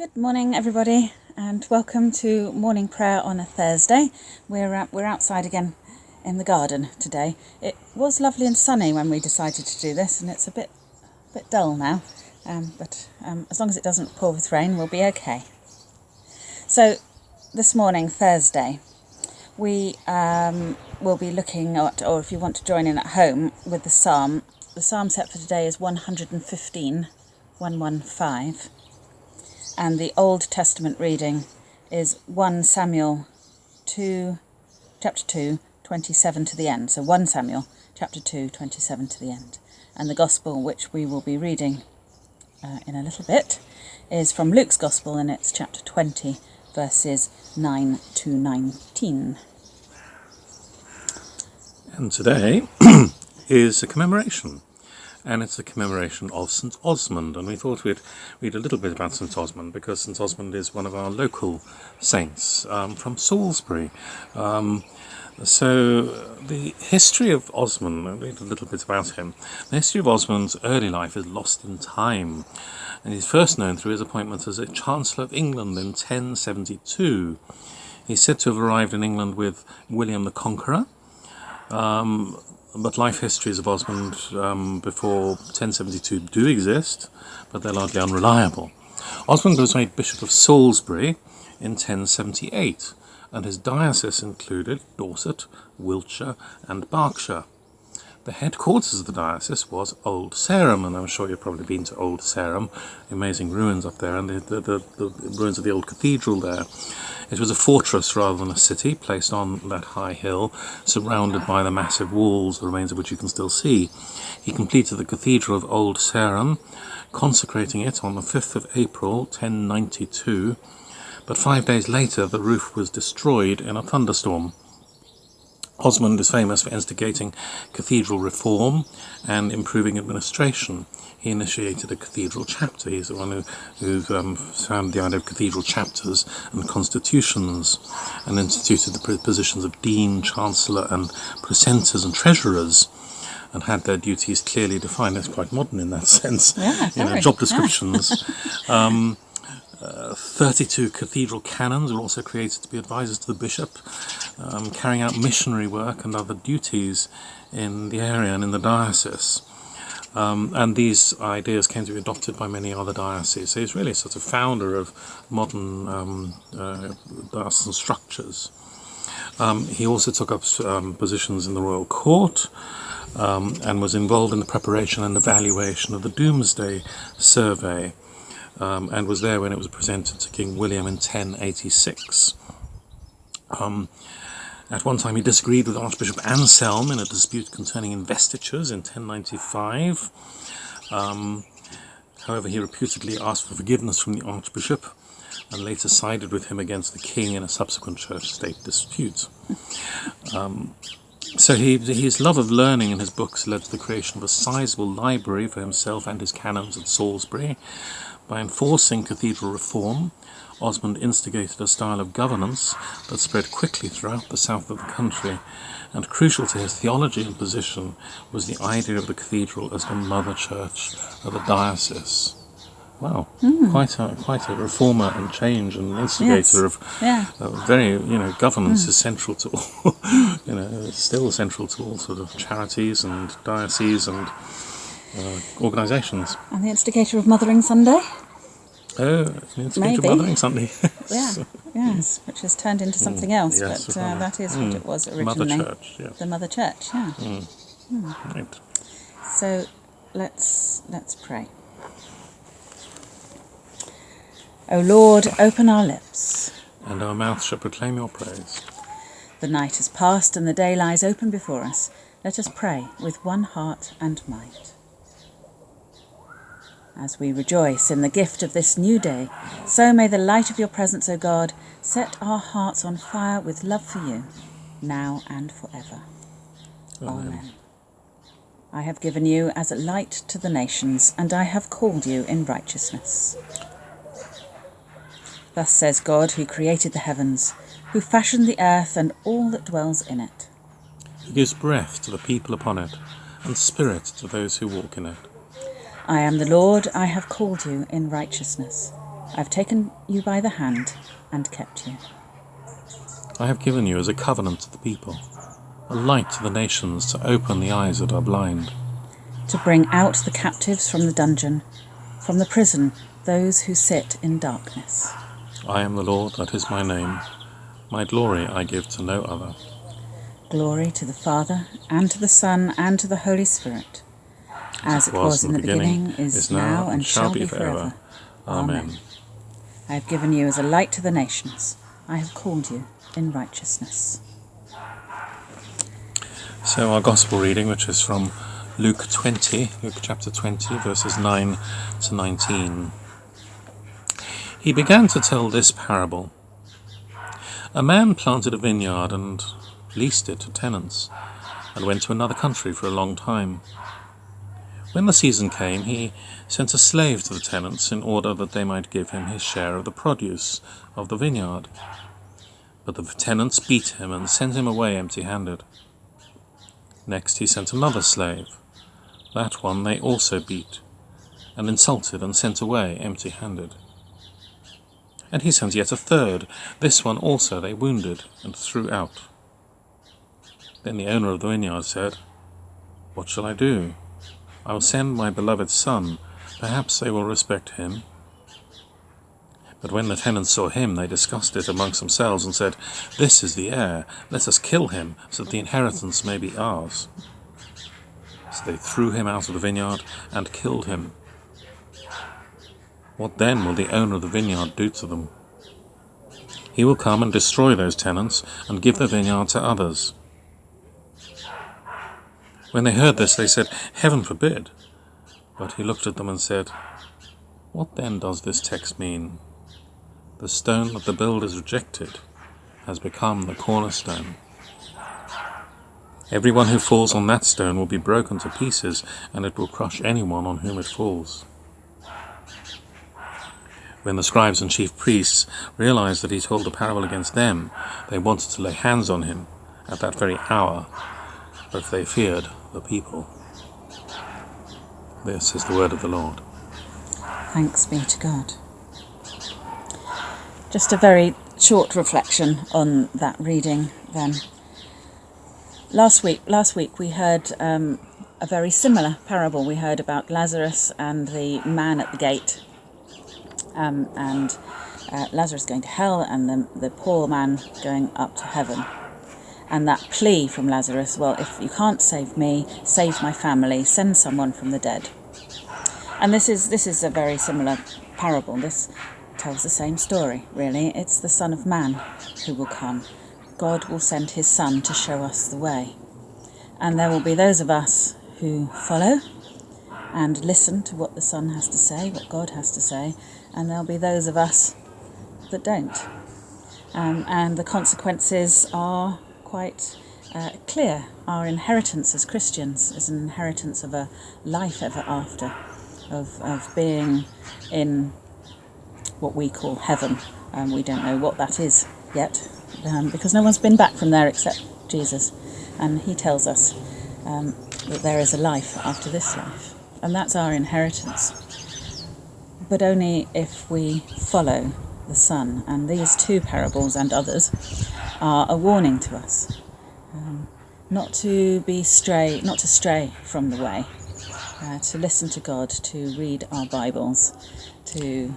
Good morning, everybody, and welcome to morning prayer on a Thursday. We're uh, we're outside again in the garden today. It was lovely and sunny when we decided to do this, and it's a bit bit dull now. Um, but um, as long as it doesn't pour with rain, we'll be okay. So this morning, Thursday, we um, will be looking at, or if you want to join in at home with the psalm, the psalm set for today is 115, 115 and the Old Testament reading is 1 Samuel 2, chapter 2, 27 to the end. So 1 Samuel chapter 2, 27 to the end. And the Gospel, which we will be reading uh, in a little bit, is from Luke's Gospel and it's chapter 20, verses 9 to 19. And today is a commemoration and it's a commemoration of St Osmond. And we thought we'd read a little bit about St Osmond because St Osmond is one of our local saints um, from Salisbury. Um, so the history of Osmond, I'll read a little bit about him. The history of Osmond's early life is lost in time, and he's first known through his appointment as a Chancellor of England in 1072. He's said to have arrived in England with William the Conqueror, um, but life histories of Osmond um, before 1072 do exist, but they're largely unreliable. Osmond was made Bishop of Salisbury in 1078, and his diocese included Dorset, Wiltshire, and Berkshire. The headquarters of the diocese was Old Sarum, and I'm sure you've probably been to Old Sarum, amazing ruins up there, and the, the, the, the ruins of the old cathedral there. It was a fortress rather than a city, placed on that high hill, surrounded by the massive walls, the remains of which you can still see. He completed the cathedral of Old Sarum, consecrating it on the 5th of April, 1092, but five days later the roof was destroyed in a thunderstorm. Osmond is famous for instigating cathedral reform and improving administration. He initiated a cathedral chapter. He's the one who, who um, founded the idea of cathedral chapters and constitutions and instituted the positions of dean, chancellor and precentors and treasurers and had their duties clearly defined. That's quite modern in that sense. Yeah, you know, job descriptions. Yeah. um, 32 cathedral canons were also created to be advisors to the bishop, um, carrying out missionary work and other duties in the area and in the diocese. Um, and these ideas came to be adopted by many other dioceses. So he's really sort of founder of modern um, uh, diocesan structures. Um, he also took up um, positions in the royal court um, and was involved in the preparation and evaluation of the Domesday Survey, um, and was there when it was presented to King William in 1086. Um, at one time he disagreed with Archbishop Anselm in a dispute concerning investitures in 1095. Um, however, he reputedly asked for forgiveness from the Archbishop and later sided with him against the king in a subsequent church-state dispute. Um, so he, his love of learning and his books led to the creation of a sizable library for himself and his canons at Salisbury, by enforcing cathedral reform, Osmond instigated a style of governance that spread quickly throughout the south of the country, and crucial to his theology and position was the idea of the cathedral as the mother church of the diocese. Wow, mm. quite a quite a reformer and change and instigator yes. of yeah. uh, very you know governance mm. is central to all you know still central to all sort of charities and dioceses and uh, organisations. And the instigator of Mothering Sunday? Oh, the instigator Maybe. of Mothering Sunday. yeah, yes, which has turned into something mm, else, yes, but uh, that is mm. what it was originally. Mother Church, yeah. The Mother Church, yeah. Mm. Mm. Right. So let's let's pray. O Lord, open our lips. And our mouth shall proclaim your praise. The night is past and the day lies open before us. Let us pray with one heart and might. As we rejoice in the gift of this new day, so may the light of your presence, O God, set our hearts on fire with love for you, now and forever. Amen. Amen. I have given you as a light to the nations, and I have called you in righteousness. Thus says God, who created the heavens, who fashioned the earth and all that dwells in it. He gives breath to the people upon it, and spirit to those who walk in it. I am the Lord, I have called you in righteousness. I've taken you by the hand and kept you. I have given you as a covenant to the people, a light to the nations to open the eyes that are blind, to bring out the captives from the dungeon, from the prison those who sit in darkness. I am the Lord, that is my name. My glory I give to no other. Glory to the Father, and to the Son, and to the Holy Spirit, as it was in the beginning, is now, and shall be forever. Amen. I have given you as a light to the nations. I have called you in righteousness. So, our Gospel reading, which is from Luke 20, Luke chapter 20, verses 9 to 19. He began to tell this parable A man planted a vineyard and leased it to tenants, and went to another country for a long time. When the season came, he sent a slave to the tenants in order that they might give him his share of the produce of the vineyard. But the tenants beat him and sent him away empty handed. Next he sent another slave. That one they also beat, and insulted and sent away empty handed. And he sent yet a third. This one also they wounded and threw out. Then the owner of the vineyard said, What shall I do? I will send my beloved son. Perhaps they will respect him. But when the tenants saw him, they discussed it amongst themselves and said, This is the heir. Let us kill him, so that the inheritance may be ours. So they threw him out of the vineyard and killed him. What then will the owner of the vineyard do to them? He will come and destroy those tenants and give the vineyard to others. When they heard this, they said, Heaven forbid. But he looked at them and said, What then does this text mean? The stone that the builders rejected has become the cornerstone. Everyone who falls on that stone will be broken to pieces, and it will crush anyone on whom it falls. When the scribes and chief priests realized that he told the parable against them, they wanted to lay hands on him at that very hour, but they feared the people. This is the word of the Lord. Thanks be to God. Just a very short reflection on that reading then. Last week, last week we heard um, a very similar parable. We heard about Lazarus and the man at the gate, um, and uh, Lazarus going to hell, and the, the poor man going up to heaven and that plea from Lazarus, well, if you can't save me, save my family, send someone from the dead. And this is this is a very similar parable. This tells the same story, really. It's the Son of Man who will come. God will send his Son to show us the way. And there will be those of us who follow and listen to what the Son has to say, what God has to say, and there'll be those of us that don't. Um, and the consequences are quite uh, clear. Our inheritance as Christians is an inheritance of a life ever after, of, of being in what we call heaven. Um, we don't know what that is yet um, because no one's been back from there except Jesus. And he tells us um, that there is a life after this life. And that's our inheritance. But only if we follow the Son. And these two parables and others are a warning to us um, not to be stray, not to stray from the way, uh, to listen to God, to read our Bibles, to.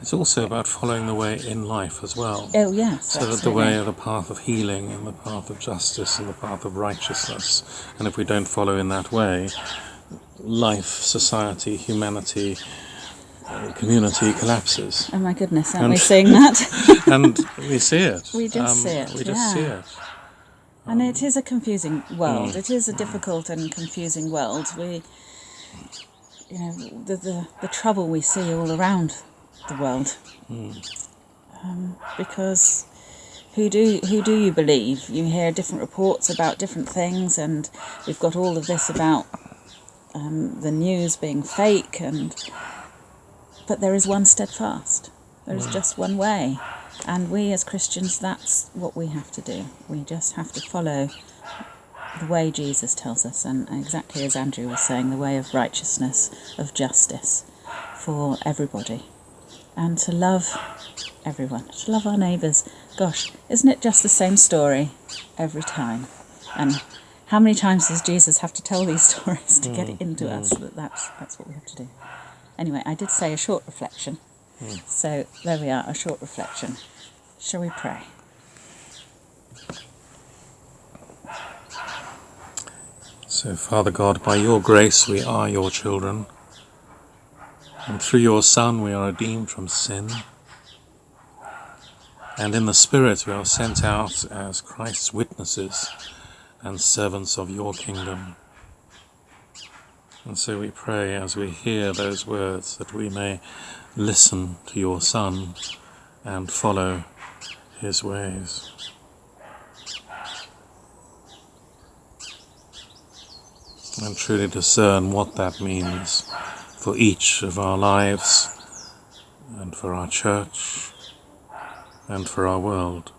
It's also about following the way in life as well. Oh yes, so that the way of the path of healing and the path of justice and the path of righteousness, and if we don't follow in that way, life, society, humanity, community collapses. Oh my goodness, aren't and, we seeing that? and we see it. We just um, see it. We just yeah. see it. Um, and it is a confusing world. Mm. It is a difficult and confusing world. We, you know, the, the, the trouble we see all around the world. Mm. Um, because who do who do you believe? You hear different reports about different things, and we've got all of this about um, the news being fake and but there is one steadfast. There is just one way. And we as Christians, that's what we have to do. We just have to follow the way Jesus tells us, and exactly as Andrew was saying, the way of righteousness, of justice for everybody. and to love everyone, to love our neighbours. Gosh, isn't it just the same story every time? And how many times does Jesus have to tell these stories to get it into mm. us that that's, that's what we have to do? Anyway, I did say a short reflection. Hmm. So there we are, a short reflection. Shall we pray? So, Father God, by your grace we are your children, and through your Son we are redeemed from sin. And in the Spirit we are sent out as Christ's witnesses and servants of your kingdom. And so we pray as we hear those words that we may listen to your Son and follow his ways. And truly discern what that means for each of our lives and for our church and for our world.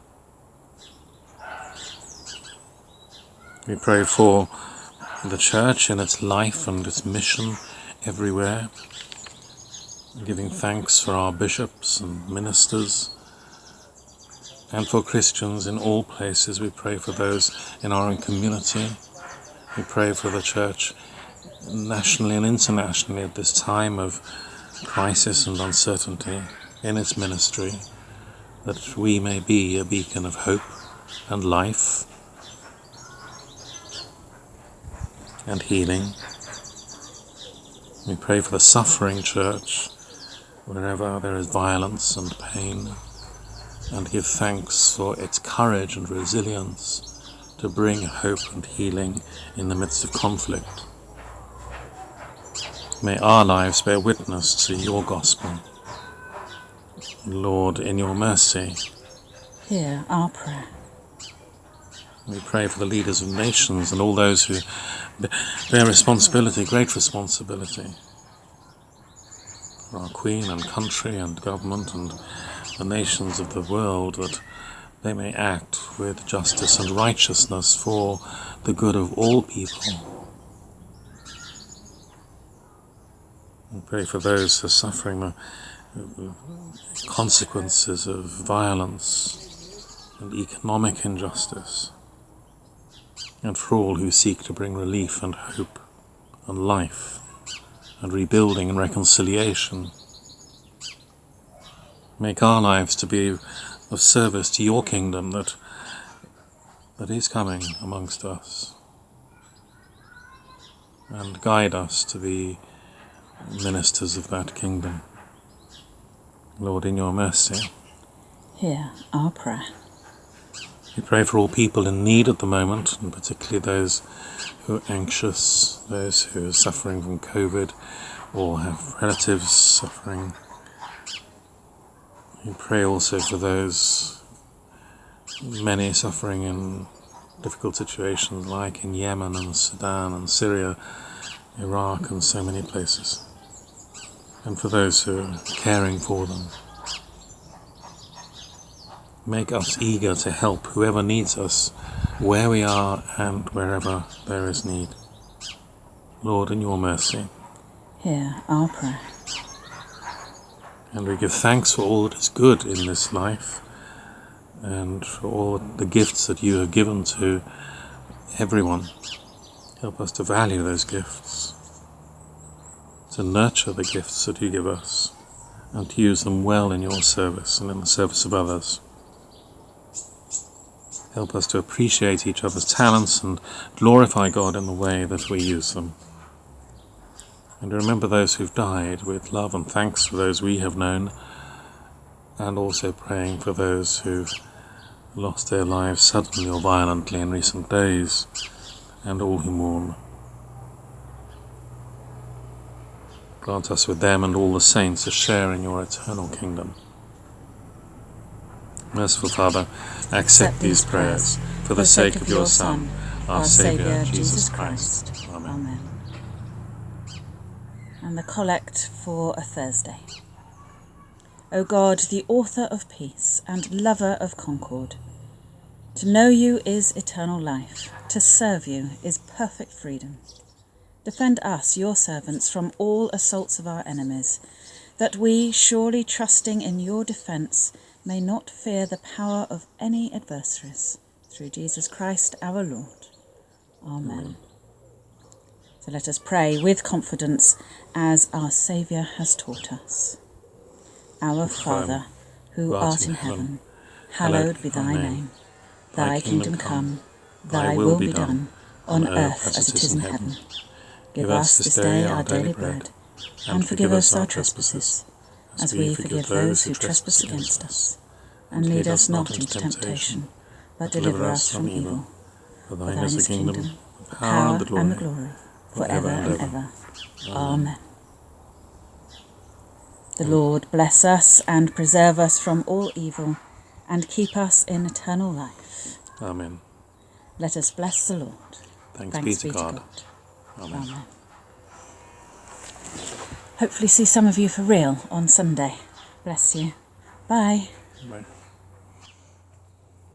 We pray for the church and its life and its mission everywhere, giving thanks for our bishops and ministers, and for Christians in all places. We pray for those in our own community. We pray for the church nationally and internationally at this time of crisis and uncertainty in its ministry, that we may be a beacon of hope and life and healing. We pray for the suffering church wherever there is violence and pain, and give thanks for its courage and resilience to bring hope and healing in the midst of conflict. May our lives bear witness to your gospel. Lord, in your mercy, Hear our prayer. We pray for the leaders of nations and all those who bear responsibility, great responsibility, for our Queen and country and government and the nations of the world, that they may act with justice and righteousness for the good of all people. We pray for those who are suffering the the consequences of violence and economic injustice, and for all who seek to bring relief and hope and life and rebuilding and reconciliation. Make our lives to be of service to your kingdom that that is coming amongst us, and guide us to be ministers of that kingdom. Lord, in your mercy. Hear our prayer. We pray for all people in need at the moment, and particularly those who are anxious, those who are suffering from COVID or have relatives suffering. We pray also for those, many suffering in difficult situations like in Yemen and Sudan and Syria, Iraq, and so many places. And for those who are caring for them. Make us eager to help whoever needs us, where we are and wherever there is need. Lord, in your mercy. Hear our prayer. And we give thanks for all that is good in this life and for all the gifts that you have given to everyone. Help us to value those gifts, to nurture the gifts that you give us, and to use them well in your service and in the service of others. Help us to appreciate each other's talents and glorify God in the way that we use them. And remember those who've died with love and thanks for those we have known, and also praying for those who've lost their lives suddenly or violently in recent days, and all who mourn. Grant us with them and all the saints a share in your eternal kingdom. Merciful Father, accept these prayers for the sake of your Son, our Saviour, Jesus Christ. Amen. Amen. And the collect for a Thursday. O God, the author of peace and lover of concord, to know you is eternal life, to serve you is perfect freedom. Defend us, your servants, from all assaults of our enemies, that we, surely trusting in your defence, may not fear the power of any adversaries. Through Jesus Christ our Lord. Amen. So let us pray with confidence as our Saviour has taught us. Our Father, who art in heaven, hallowed be thy name. Thy kingdom come, thy will be done, on earth as it is in heaven. Give us this day our daily bread, and forgive us our trespasses, as we forgive those who trespass against us. And lead us not into temptation, but deliver us from evil. For thine is the kingdom, the power, and the glory, for ever and ever. Amen. The Lord bless us and preserve us from all evil, and keep us in eternal life. Amen. Let us bless the Lord. Thanks, Thanks be to God. Amen. Amen. Hopefully, see some of you for real on Sunday. Bless you. Bye. Bye.